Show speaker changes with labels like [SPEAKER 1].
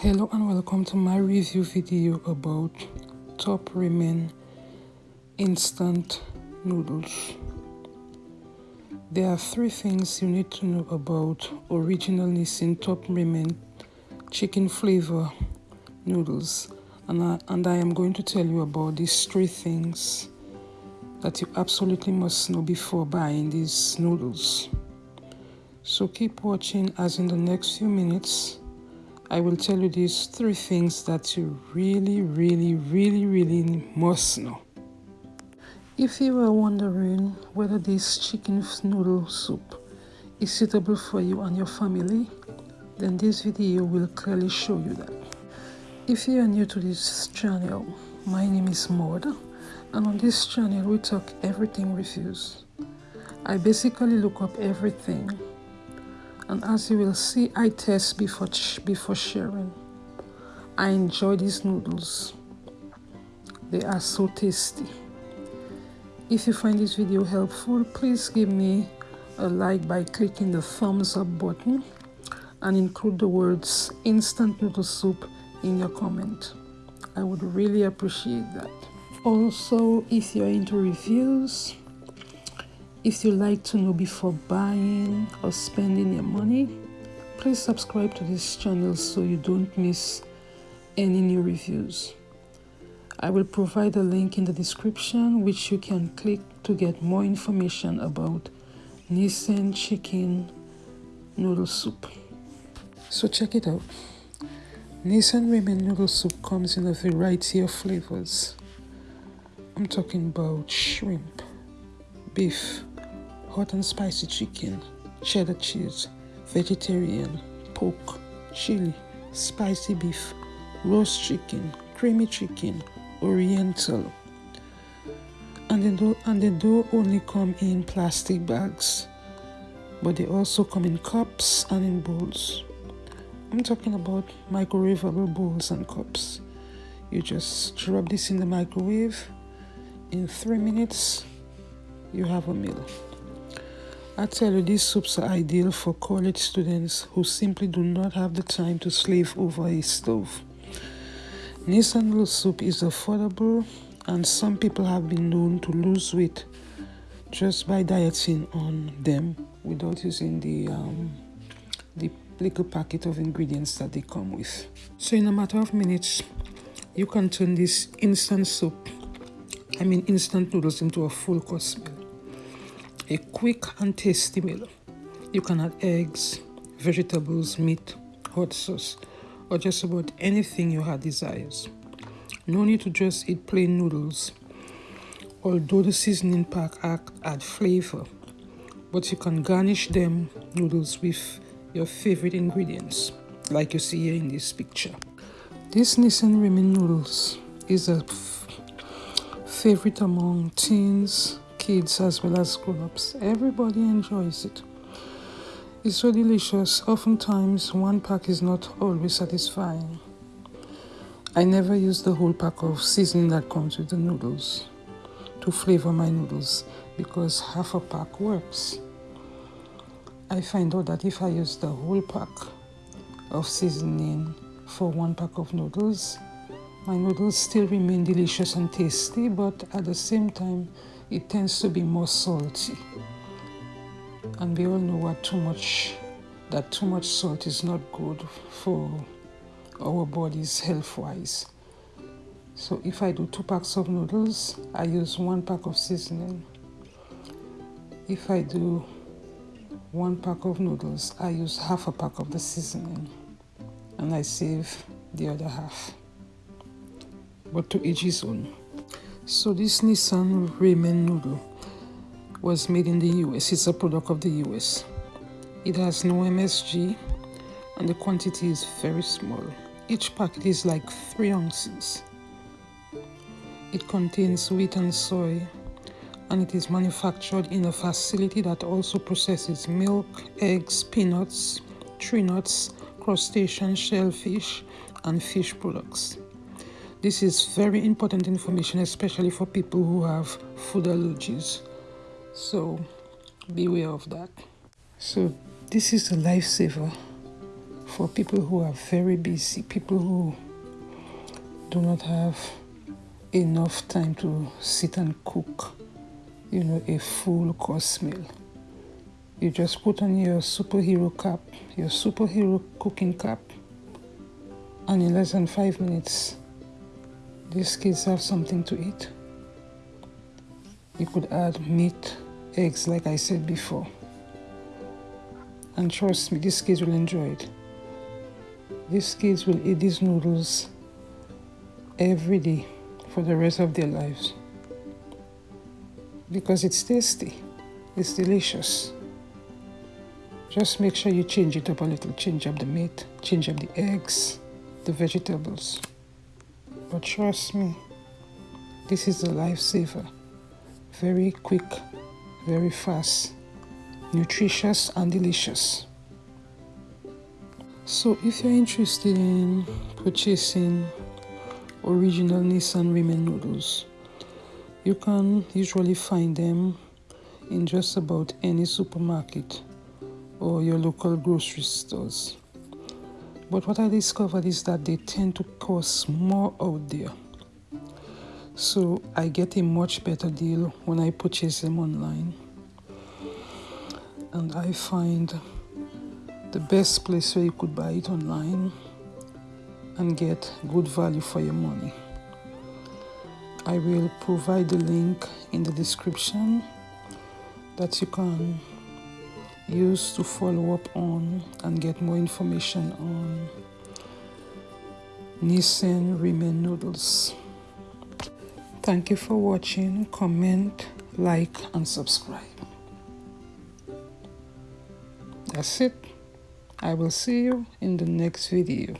[SPEAKER 1] Hello and welcome to my review video about Top Ramen instant noodles. There are three things you need to know about original Nissin Top Ramen chicken flavor noodles and I, and I am going to tell you about these three things that you absolutely must know before buying these noodles. So keep watching as in the next few minutes I will tell you these three things that you really, really, really, really must know. If you are wondering whether this chicken noodle soup is suitable for you and your family, then this video will clearly show you that. If you are new to this channel, my name is Maud and on this channel we talk everything reviews. I basically look up everything and as you will see I test before before sharing. I enjoy these noodles. They are so tasty. If you find this video helpful please give me a like by clicking the thumbs up button and include the words instant noodle soup in your comment. I would really appreciate that. Also if you're into reviews if you like to know before buying or spending your money, please subscribe to this channel so you don't miss any new reviews. I will provide a link in the description which you can click to get more information about Nissin chicken noodle soup. So check it out. Nissin ramen noodle soup comes in a variety of flavors. I'm talking about shrimp, beef, hot and spicy chicken, cheddar cheese, vegetarian, pork, chili, spicy beef, roast chicken, creamy chicken, oriental. And the dough, and the dough only come in plastic bags, but they also come in cups and in bowls. I'm talking about microwavable bowls and cups. You just drop this in the microwave. In three minutes, you have a meal. I tell you, these soups are ideal for college students who simply do not have the time to slave over a stove. Noodle soup is affordable and some people have been known to lose weight just by dieting on them without using the um, the little packet of ingredients that they come with. So in a matter of minutes, you can turn this instant soup, I mean instant noodles into a full course meal a quick and tasty meal. You can add eggs, vegetables, meat, hot sauce, or just about anything your heart desires. No need to just eat plain noodles, although the seasoning pack add flavor, but you can garnish them noodles with your favorite ingredients, like you see here in this picture. This Nissin ramen noodles is a favorite among teens, kids as well as grown-ups. Everybody enjoys it. It's so delicious. Oftentimes, one pack is not always satisfying. I never use the whole pack of seasoning that comes with the noodles to flavor my noodles because half a pack works. I find out that if I use the whole pack of seasoning for one pack of noodles, my noodles still remain delicious and tasty, but at the same time, it tends to be more salty. And we all know what too much that too much salt is not good for our bodies health-wise. So if I do two packs of noodles, I use one pack of seasoning. If I do one pack of noodles, I use half a pack of the seasoning and I save the other half. But to each his own. So this Nissin ramen noodle was made in the US. It's a product of the US. It has no MSG and the quantity is very small. Each packet is like 3 ounces. It contains wheat and soy and it is manufactured in a facility that also processes milk, eggs, peanuts, tree nuts, crustacean shellfish and fish products. This is very important information, especially for people who have food allergies. So beware of that. So this is a lifesaver for people who are very busy, people who do not have enough time to sit and cook, you know, a full course meal. You just put on your superhero cap, your superhero cooking cap, and in less than five minutes, these kids have something to eat. You could add meat, eggs, like I said before. And trust me, these kids will enjoy it. These kids will eat these noodles every day for the rest of their lives because it's tasty, it's delicious. Just make sure you change it up a little, change up the meat, change up the eggs, the vegetables. But trust me, this is a lifesaver. Very quick, very fast, nutritious and delicious. So if you're interested in purchasing original Nissin ramen noodles. You can usually find them in just about any supermarket or your local grocery stores. But what I discovered is that they tend to cost more out there. So I get a much better deal when I purchase them online. And I find the best place where you could buy it online and get good value for your money. I will provide the link in the description that you can use to follow up on and get more information on Nissin ramen noodles. Thank you for watching. Comment, like, and subscribe. That's it. I will see you in the next video.